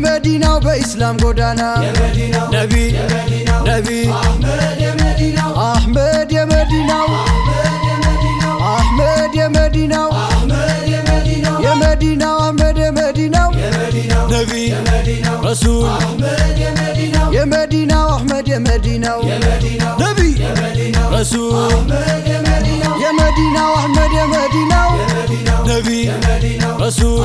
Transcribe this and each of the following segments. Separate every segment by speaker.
Speaker 1: በኢስላም ጎዳና። ነቢ ነቢ አሕመድ የመዲናው። አሕመድ የመዲናው። የመዲናው አሕመድ የመዲናው። ነቢ ረሱል። የመዲናው አሕመድ የመዲናው። ነቢ ረሱል። የመዲናው አሕመድ የመዲናው። ነቢ ረሱል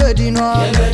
Speaker 1: በዲኗ